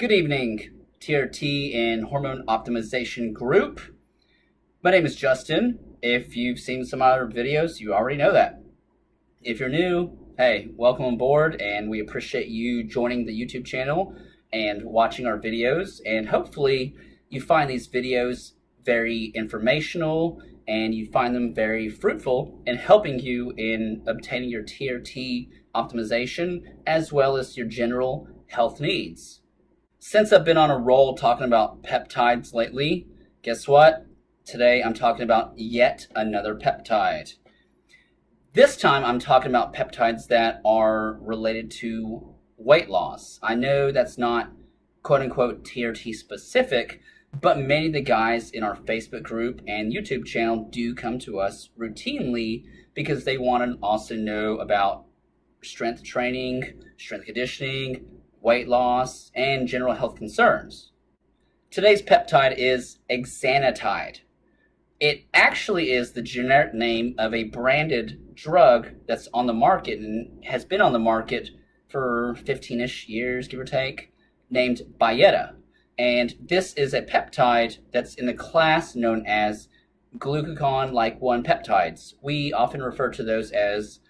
Good evening, TRT and Hormone Optimization Group. My name is Justin. If you've seen some other videos, you already know that. If you're new, hey, welcome on board, and we appreciate you joining the YouTube channel and watching our videos. And hopefully, you find these videos very informational and you find them very fruitful in helping you in obtaining your TRT optimization as well as your general health needs. Since I've been on a roll talking about peptides lately, guess what? Today I'm talking about yet another peptide. This time I'm talking about peptides that are related to weight loss. I know that's not quote unquote TRT specific, but many of the guys in our Facebook group and YouTube channel do come to us routinely because they want to also know about strength training, strength conditioning, weight loss, and general health concerns. Today's peptide is exenatide. It actually is the generic name of a branded drug that's on the market and has been on the market for 15-ish years, give or take, named Byetta. And this is a peptide that's in the class known as glucagon-like 1 peptides. We often refer to those as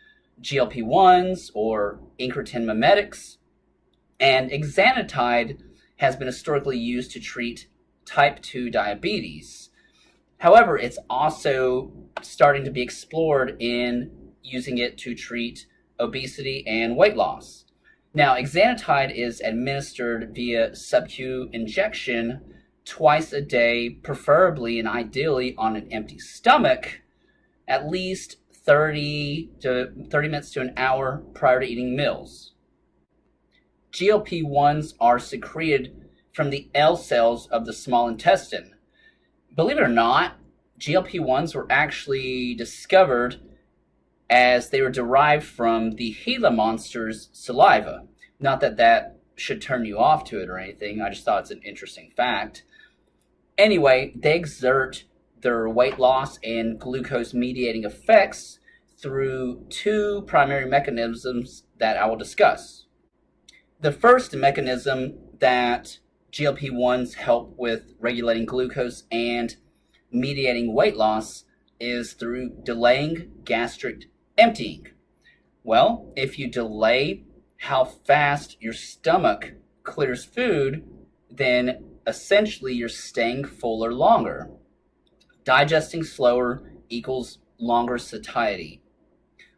GLP-1s or incretin mimetics and exenatide has been historically used to treat type 2 diabetes. However, it's also starting to be explored in using it to treat obesity and weight loss. Now, exenatide is administered via sub-Q injection twice a day, preferably and ideally on an empty stomach, at least 30 to 30 minutes to an hour prior to eating meals. GLP-1s are secreted from the L cells of the small intestine. Believe it or not, GLP-1s were actually discovered as they were derived from the Gila monster's saliva. Not that that should turn you off to it or anything. I just thought it's an interesting fact. Anyway, they exert their weight loss and glucose mediating effects through two primary mechanisms that I will discuss. The first mechanism that GLP-1s help with regulating glucose and mediating weight loss is through delaying gastric emptying. Well, if you delay how fast your stomach clears food, then essentially you're staying fuller longer. Digesting slower equals longer satiety.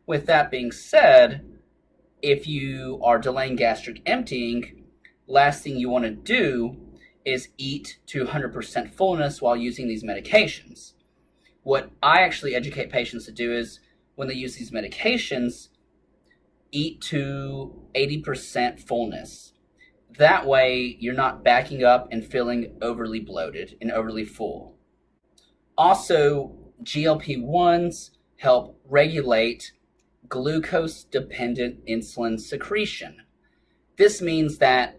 With that being said, if you are delaying gastric emptying, last thing you want to do is eat to 100% fullness while using these medications. What I actually educate patients to do is when they use these medications, eat to 80% fullness. That way, you're not backing up and feeling overly bloated and overly full. Also, GLP 1s help regulate glucose dependent insulin secretion. This means that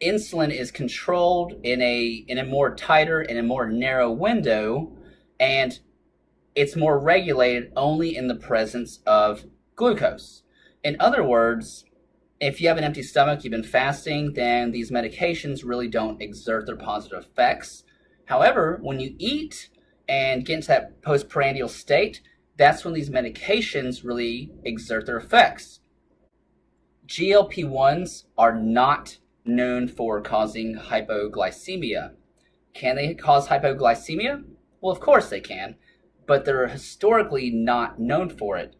insulin is controlled in a in a more tighter and a more narrow window and it's more regulated only in the presence of glucose. In other words, if you have an empty stomach, you've been fasting, then these medications really don't exert their positive effects. However, when you eat and get into that postprandial state, that's when these medications really exert their effects. GLP-1s are not known for causing hypoglycemia. Can they cause hypoglycemia? Well, of course they can, but they're historically not known for it.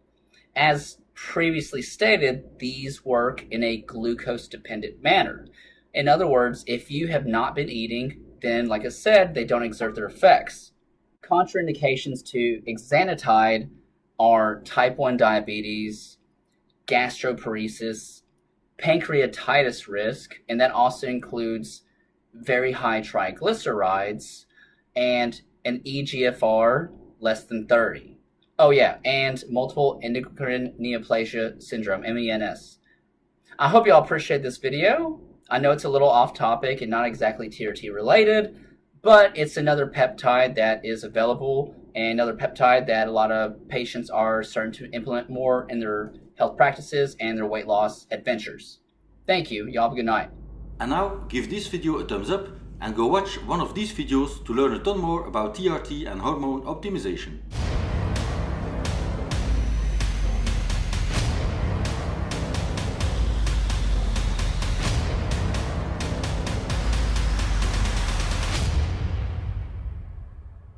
As previously stated, these work in a glucose-dependent manner. In other words, if you have not been eating, then like I said, they don't exert their effects. Contraindications to exenatide are type 1 diabetes, gastroparesis, pancreatitis risk, and that also includes very high triglycerides and an EGFR less than 30. Oh yeah, and multiple endocrine neoplasia syndrome, MENS. I hope you all appreciate this video. I know it's a little off topic and not exactly TRT related, but it's another peptide that is available and another peptide that a lot of patients are starting to implement more in their health practices and their weight loss adventures. Thank you. Y'all have a good night. And now give this video a thumbs up and go watch one of these videos to learn a ton more about TRT and hormone optimization.